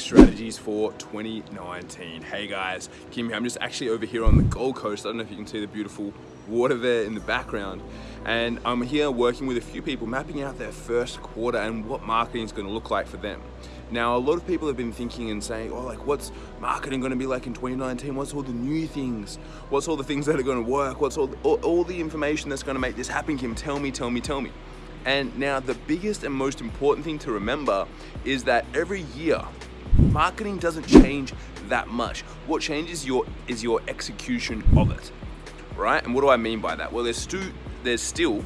strategies for 2019. Hey guys, Kim here. I'm just actually over here on the Gold Coast. I don't know if you can see the beautiful water there in the background. And I'm here working with a few people mapping out their first quarter and what marketing is going to look like for them. Now, a lot of people have been thinking and saying, oh, like, what's marketing going to be like in 2019? What's all the new things? What's all the things that are going to work? What's all, all, all the information that's going to make this happen, Kim? Tell me, tell me, tell me. And now the biggest and most important thing to remember is that every year, marketing doesn't change that much. What changes your is your execution of it, right? And what do I mean by that? Well, there's, stu there's still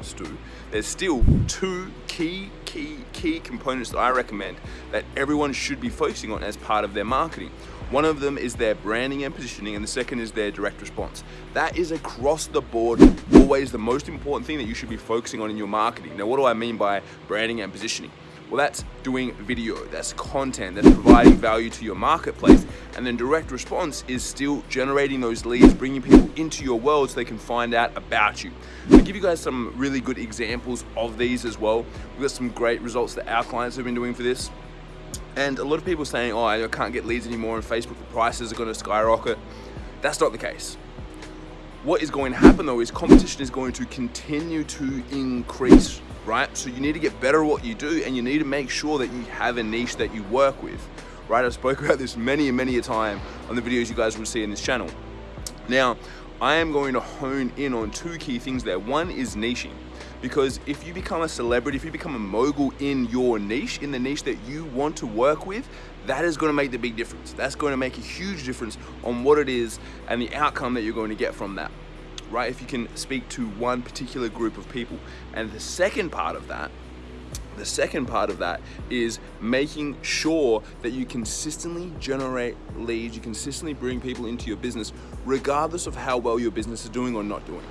Stu, there's still two key, key, key components that I recommend that everyone should be focusing on as part of their marketing. One of them is their branding and positioning, and the second is their direct response. That is across the board always the most important thing that you should be focusing on in your marketing. Now, what do I mean by branding and positioning? Well, that's doing video, that's content, that's providing value to your marketplace. And then direct response is still generating those leads, bringing people into your world so they can find out about you. I'll give you guys some really good examples of these as well. We've got some great results that our clients have been doing for this. And a lot of people saying, oh, I can't get leads anymore on Facebook, the prices are gonna skyrocket. That's not the case. What is going to happen though is competition is going to continue to increase right? So you need to get better at what you do and you need to make sure that you have a niche that you work with, right? I spoke about this many and many a time on the videos you guys will see in this channel. Now, I am going to hone in on two key things there. One is niching because if you become a celebrity, if you become a mogul in your niche, in the niche that you want to work with, that is going to make the big difference. That's going to make a huge difference on what it is and the outcome that you're going to get from that right? If you can speak to one particular group of people. And the second part of that, the second part of that is making sure that you consistently generate leads, you consistently bring people into your business, regardless of how well your business is doing or not doing.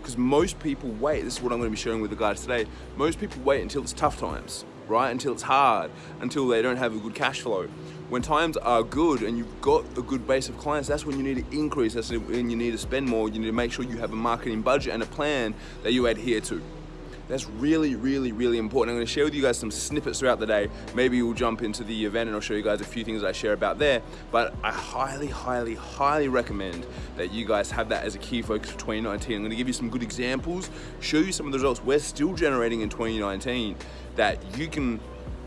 Because most people wait, this is what I'm gonna be sharing with the guys today, most people wait until it's tough times, right? Until it's hard, until they don't have a good cash flow. When times are good and you've got a good base of clients, that's when you need to increase, that's when you need to spend more, you need to make sure you have a marketing budget and a plan that you adhere to. That's really, really, really important. I'm gonna share with you guys some snippets throughout the day. Maybe we'll jump into the event and I'll show you guys a few things I share about there. But I highly, highly, highly recommend that you guys have that as a key focus for 2019. I'm gonna give you some good examples, show you some of the results we're still generating in 2019 that you can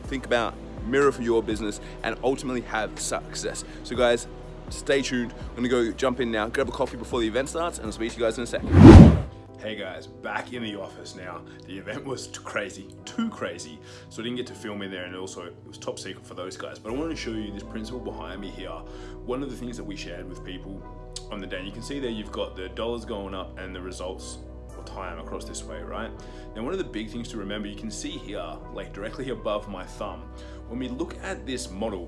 think about mirror for your business and ultimately have success. So guys, stay tuned. I'm gonna go jump in now, grab a coffee before the event starts and I'll speak to you guys in a second. Hey guys, back in the office now. The event was too crazy, too crazy, so I didn't get to film in there and also it was top secret for those guys. But I wanted to show you this principle behind me here. One of the things that we shared with people on the day, you can see there you've got the dollars going up and the results or time across this way, right? Now one of the big things to remember, you can see here, like directly above my thumb, when we look at this model,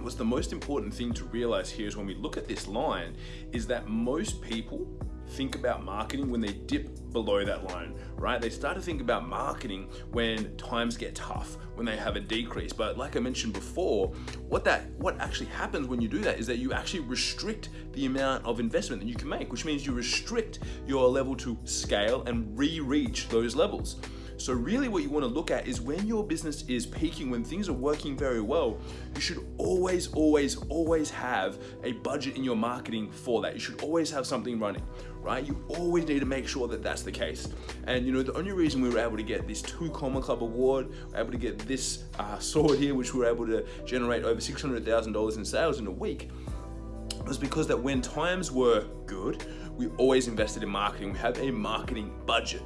what's the most important thing to realize here is when we look at this line, is that most people think about marketing when they dip below that line, right? They start to think about marketing when times get tough, when they have a decrease. But like I mentioned before, what that what actually happens when you do that is that you actually restrict the amount of investment that you can make, which means you restrict your level to scale and re-reach those levels. So really what you want to look at is when your business is peaking, when things are working very well, you should always, always, always have a budget in your marketing for that. You should always have something running, right? You always need to make sure that that's the case. And you know, the only reason we were able to get this two comma club award, we're able to get this uh, sword here, which we were able to generate over $600,000 in sales in a week, was because that when times were good, we always invested in marketing. We have a marketing budget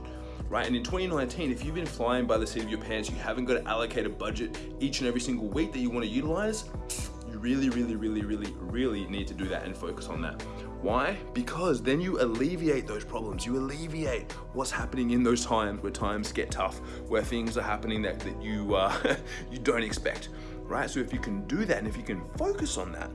right? And in 2019, if you've been flying by the seat of your pants, you haven't got to allocate a budget each and every single week that you want to utilize, you really, really, really, really, really need to do that and focus on that. Why? Because then you alleviate those problems. You alleviate what's happening in those times where times get tough, where things are happening that, that you, uh, you don't expect, right? So if you can do that and if you can focus on that,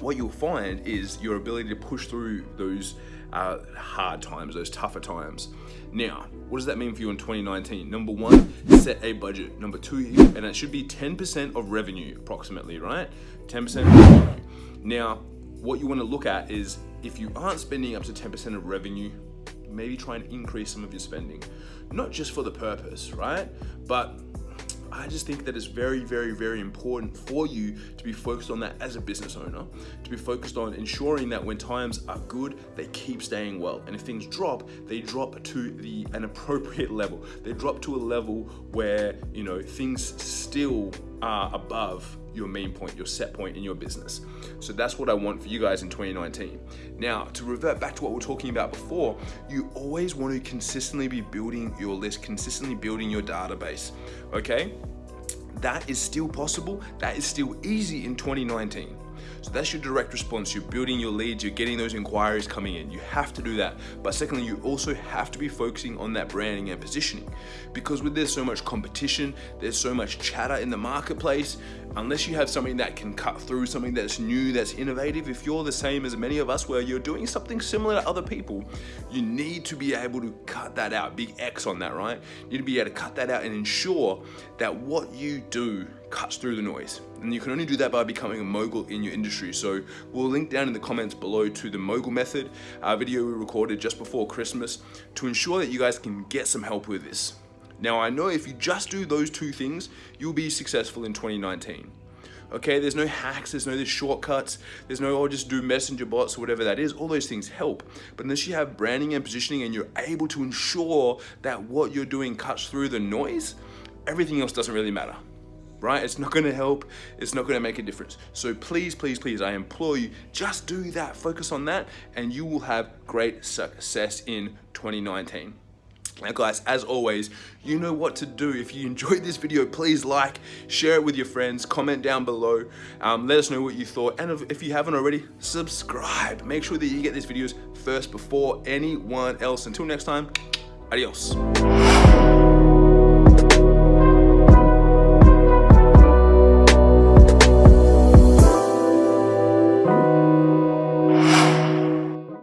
what you'll find is your ability to push through those uh, hard times, those tougher times. Now, what does that mean for you in 2019? Number one, set a budget. Number two, and it should be 10% of revenue approximately, right? 10% revenue. Now, what you want to look at is if you aren't spending up to 10% of revenue, maybe try and increase some of your spending. Not just for the purpose, right? But I just think that it's very, very, very important for you to be focused on that as a business owner, to be focused on ensuring that when times are good, they keep staying well. And if things drop, they drop to the an appropriate level. They drop to a level where, you know, things still are above your main point, your set point in your business. So that's what I want for you guys in 2019. Now, to revert back to what we are talking about before, you always want to consistently be building your list, consistently building your database, okay? That is still possible, that is still easy in 2019. So that's your direct response. You're building your leads, you're getting those inquiries coming in. You have to do that. But secondly, you also have to be focusing on that branding and positioning because with there's so much competition, there's so much chatter in the marketplace, unless you have something that can cut through, something that's new, that's innovative, if you're the same as many of us where you're doing something similar to other people, you need to be able to cut that out, big X on that, right? You need to be able to cut that out and ensure that what you do cuts through the noise. And you can only do that by becoming a mogul in your industry. So we'll link down in the comments below to the mogul method, our video we recorded just before Christmas to ensure that you guys can get some help with this. Now I know if you just do those two things, you'll be successful in 2019. Okay, there's no hacks, there's no there's shortcuts, there's no, oh, just do messenger bots or whatever that is. All those things help. But unless you have branding and positioning and you're able to ensure that what you're doing cuts through the noise, everything else doesn't really matter right? It's not gonna help, it's not gonna make a difference. So please, please, please, I implore you, just do that, focus on that, and you will have great success in 2019. Now guys, as always, you know what to do. If you enjoyed this video, please like, share it with your friends, comment down below, um, let us know what you thought. And if you haven't already, subscribe. Make sure that you get these videos first before anyone else. Until next time, adios.